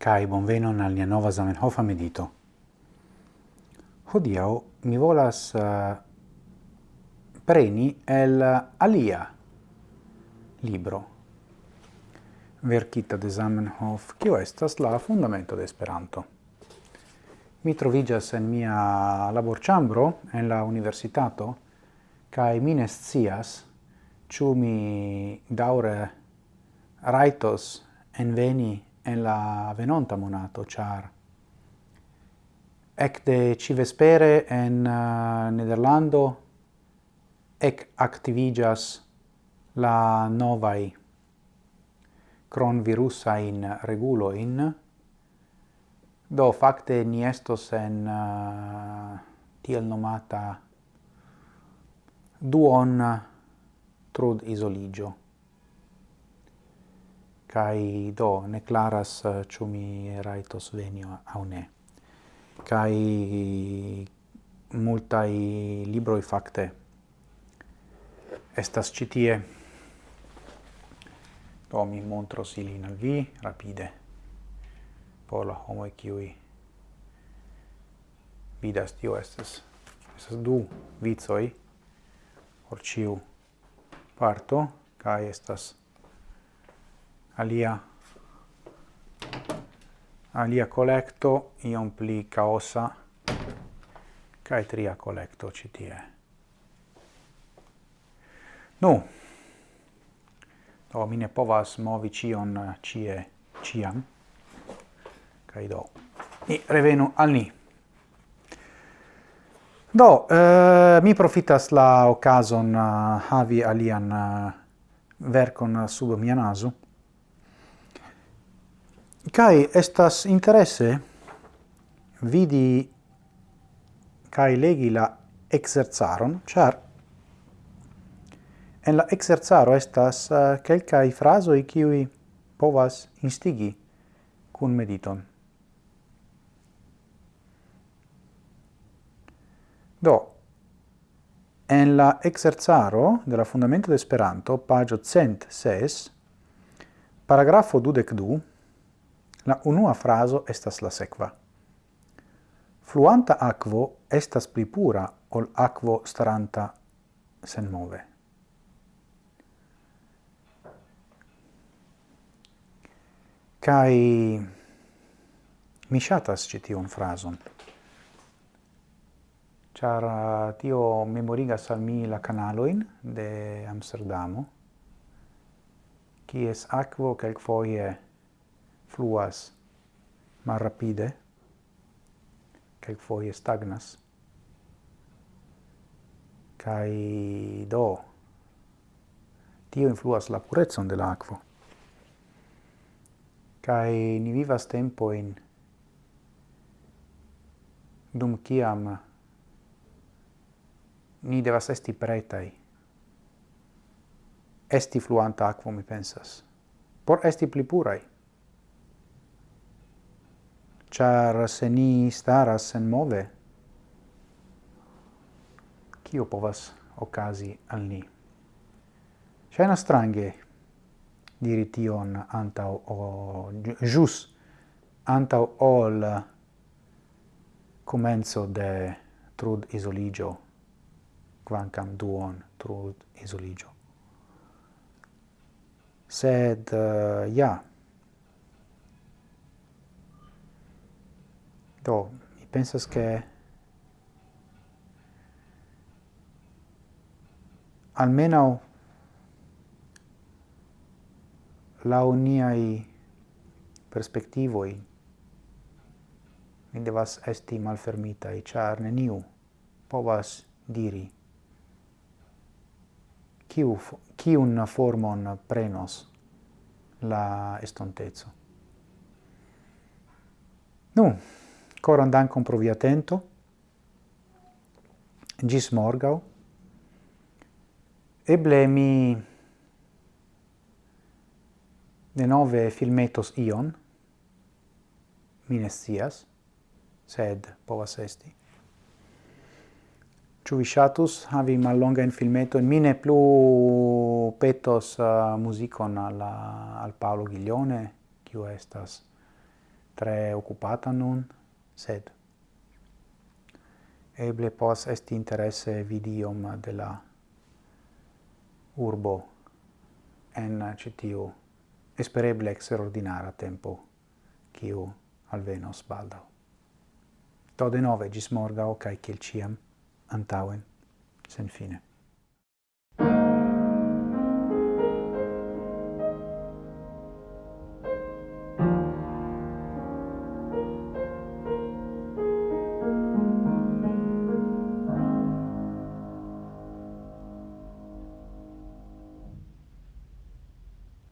kai bonvenon al nia nova Zamenhofa medito. Hodiau mi volas uh, preni el alia libro verkita de Zamenhof, kio estas la fundamento de Esperanto. Mi trovigas en mia laborĉambro en la universitato kaj mi ne scias ĉu mi daŭre rajtos enveni en la venonta monato, char ecte civespere en uh, Nederlando ec activigas la novai cron virusa in regulo in do facte ni estos en uh, tiel nomata duon uh, trud isoligio kai do ne claras eh, ĉu mi rajtos veni aŭ ne. Kai multaj libroj fakte estas ĉi tie. Do mi montros ilin al vi rapide. Por la homoj kiuj vidas tio estas estas du vicoj por ĉiu parto kaj estas alia alia collecto iom pli caosa cae tria collecto citie. Nu, do mi ne povas movi cion eh, cie ciam, cae do ni revenu al ni. Do, eh, mi profitas la occasion uh, eh, havi alian uh, vercon sub mia naso, Kai estas interesse vidi kai legi la exerzaron, char en la exerzaro estas eh, kelkaj uh, i kiuj povas instigi kun mediton. Do, en la exerzaro de la Fundamento de Esperanto, pagio cent ses, paragrafo dudec du, La unua fraso estas la sekva. Fluanta aquo estas pli pura ol aquo staranta sen move. Kai mi shatas ci tion frason. Char uh, tio memorigas al mi la canaloin de Amsterdamo, kies aquo quelquefoie foie fluas malrapide, quelquefoje stagnas, kai do tio influas la purezon de l'aquo. aquo. Kai ni vivas tempo in dum kiam ni devas esti pretai. Esti fluanta aquo mi pensas. Por esti pli purai char se ni staras senmove, kio povas okazi al ni? Shaina strange diri tion antau o jus antau ol comenzo de trud isoligio quancam duon trud isoligio sed uh, ja Do, mi pensas che almeno la uniai perspectivoi mi devas esti malfermitai, char neniu povas diri kiu, kiun formon prenos la estontezzo. Nu, Coran dankon pro via atento. Gis morgau. Eble mi denove filmetos ion. Mi ne sed povas esti. Ĉu vi ŝatus havi in filmeto in mine plu petos uh, musicon al, uh, al Paolo Ghiglione, kiu estas tre occupata nun sed eble pos est interesse vidium de la urbo en citiu espereble extraordinara tempo quiu alvenos baldau. To de nove gis morgao, cae ciel ciam, antauen, sen fine.